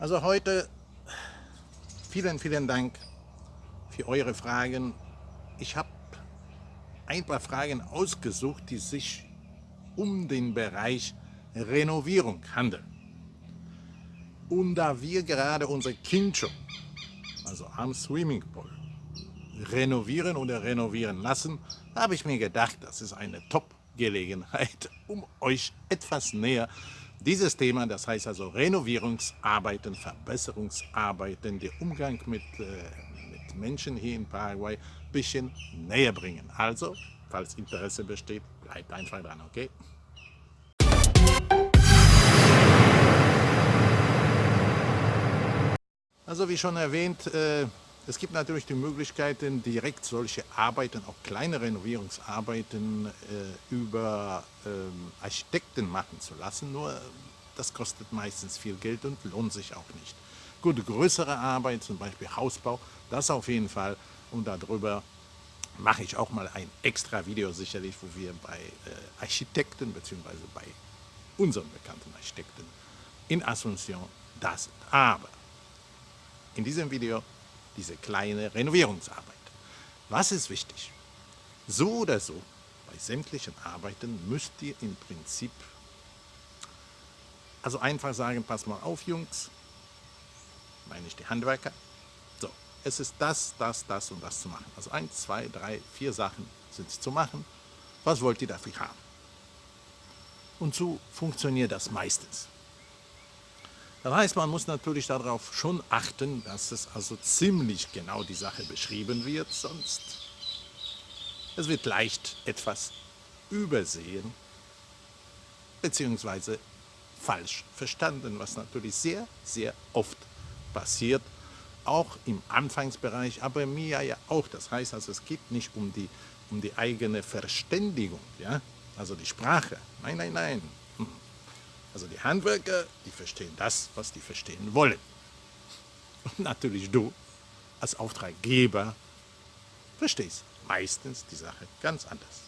Also heute vielen, vielen Dank für eure Fragen. Ich habe ein paar Fragen ausgesucht, die sich um den Bereich Renovierung handeln. Und da wir gerade unser Kincho, also am Swimmingpool, renovieren oder renovieren lassen, habe ich mir gedacht, das ist eine Top-Gelegenheit, um euch etwas näher dieses Thema, das heißt also Renovierungsarbeiten, Verbesserungsarbeiten, der Umgang mit, äh, mit Menschen hier in Paraguay ein bisschen näher bringen. Also, falls Interesse besteht, bleibt einfach dran, okay? Also wie schon erwähnt, äh, es gibt natürlich die Möglichkeiten, direkt solche Arbeiten, auch kleine Renovierungsarbeiten, äh, über ähm, Architekten machen zu lassen. Nur das kostet meistens viel Geld und lohnt sich auch nicht. Gut, größere Arbeit, zum Beispiel Hausbau, das auf jeden Fall. Und darüber mache ich auch mal ein extra Video sicherlich, wo wir bei äh, Architekten bzw. bei unseren bekannten Architekten in Asunción das sind. Aber in diesem Video diese kleine Renovierungsarbeit. Was ist wichtig? So oder so, bei sämtlichen Arbeiten müsst ihr im Prinzip also einfach sagen, pass mal auf Jungs, meine ich die Handwerker, so, es ist das, das, das und das zu machen. Also eins, zwei, drei, vier Sachen sind zu machen. Was wollt ihr dafür haben? Und so funktioniert das meistens. Das heißt, man muss natürlich darauf schon achten, dass es also ziemlich genau die Sache beschrieben wird, sonst es wird leicht etwas übersehen bzw. falsch verstanden, was natürlich sehr, sehr oft passiert, auch im Anfangsbereich, aber mir ja auch. Das heißt also, es geht nicht um die, um die eigene Verständigung, ja? also die Sprache. Nein, nein, nein. Also die Handwerker, die verstehen das, was die verstehen wollen. Und natürlich du als Auftraggeber verstehst meistens die Sache ganz anders.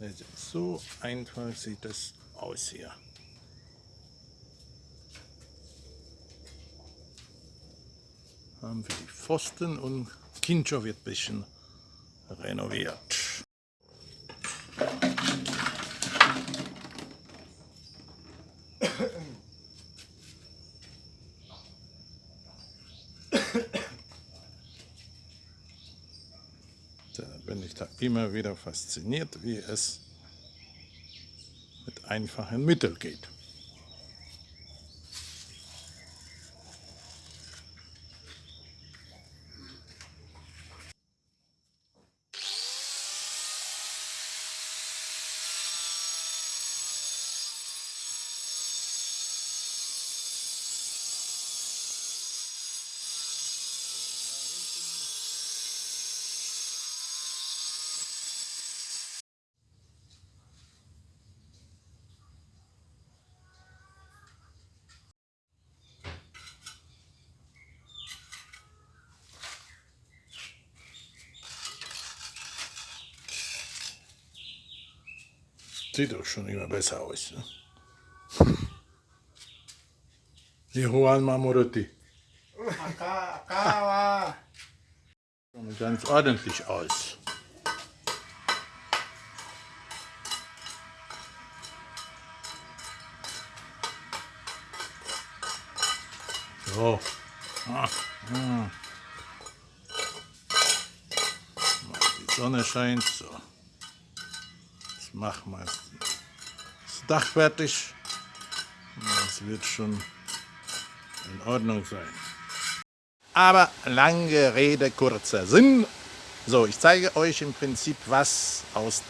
Also so einfach sieht das aus hier. Haben wir die Pfosten und Kincho wird ein bisschen renoviert. Da bin ich da immer wieder fasziniert, wie es mit einfachen Mitteln geht. Sieht doch schon immer besser aus. Ne? Die Juan Mamoruti. Sieht ganz ordentlich aus. So. Ah, ah. Die Sonne scheint so machen wir das Dach fertig. Das wird schon in Ordnung sein. Aber lange Rede, kurzer Sinn. So, ich zeige euch im Prinzip, was aus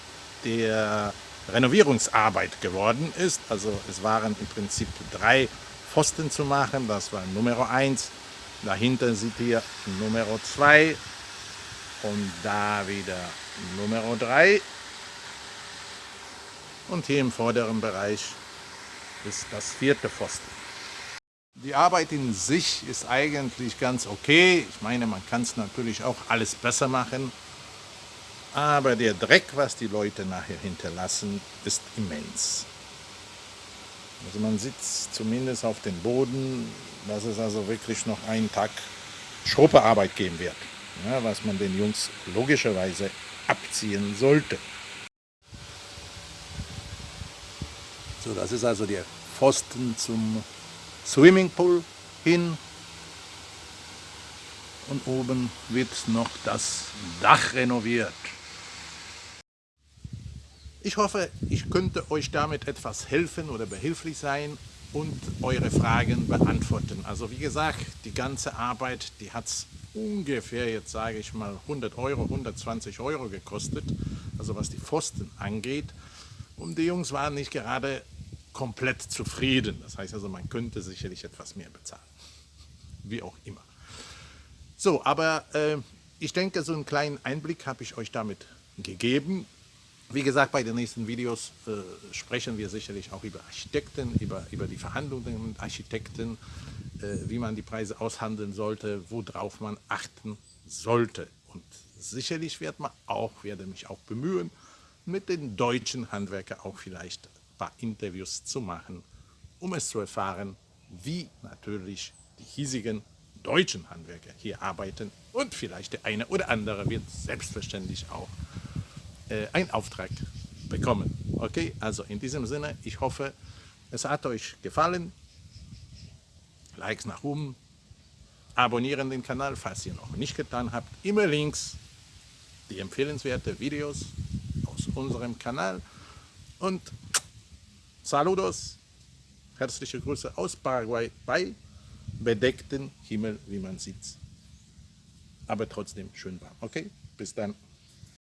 der Renovierungsarbeit geworden ist. Also es waren im Prinzip drei Pfosten zu machen. Das war Nummer 1. Dahinter seht ihr Nummer 2 und da wieder Nummer 3 und hier im vorderen Bereich ist das vierte Pfosten. Die Arbeit in sich ist eigentlich ganz okay. Ich meine, man kann es natürlich auch alles besser machen. Aber der Dreck, was die Leute nachher hinterlassen, ist immens. Also man sitzt zumindest auf dem Boden, dass es also wirklich noch einen Tag Schruppearbeit geben wird, ja, was man den Jungs logischerweise abziehen sollte. So, das ist also der Pfosten zum Swimmingpool hin. Und oben wird noch das Dach renoviert. Ich hoffe, ich könnte euch damit etwas helfen oder behilflich sein und eure Fragen beantworten. Also wie gesagt, die ganze Arbeit, die hat es ungefähr, jetzt sage ich mal, 100 Euro, 120 Euro gekostet, also was die Pfosten angeht. Und die Jungs waren nicht gerade komplett zufrieden. Das heißt also, man könnte sicherlich etwas mehr bezahlen. Wie auch immer. So, aber äh, ich denke, so einen kleinen Einblick habe ich euch damit gegeben. Wie gesagt, bei den nächsten Videos äh, sprechen wir sicherlich auch über Architekten, über, über die Verhandlungen mit Architekten, äh, wie man die Preise aushandeln sollte, worauf man achten sollte. Und sicherlich wird man auch, werde mich auch bemühen, mit den deutschen Handwerkern auch vielleicht paar Interviews zu machen, um es zu erfahren, wie natürlich die hiesigen deutschen Handwerker hier arbeiten und vielleicht der eine oder andere wird selbstverständlich auch äh, einen Auftrag bekommen. Okay, also in diesem Sinne, ich hoffe, es hat euch gefallen. Likes nach oben, abonnieren den Kanal, falls ihr noch nicht getan habt. Immer Links, die empfehlenswerte Videos aus unserem Kanal. Und Saludos, herzliche Grüße aus Paraguay bei bedecktem Himmel, wie man sieht. Aber trotzdem schön warm. Okay, bis dann.